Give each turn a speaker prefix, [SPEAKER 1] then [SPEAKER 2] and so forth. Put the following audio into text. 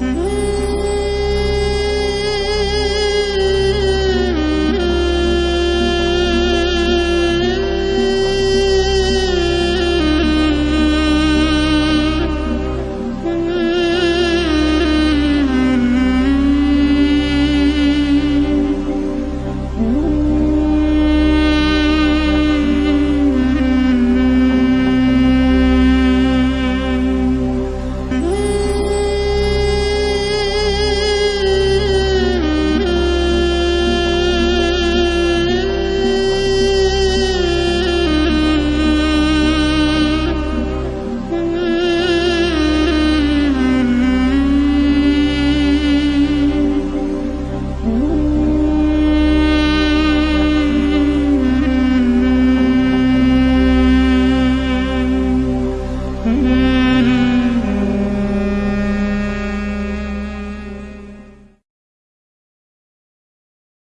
[SPEAKER 1] Mm-hmm.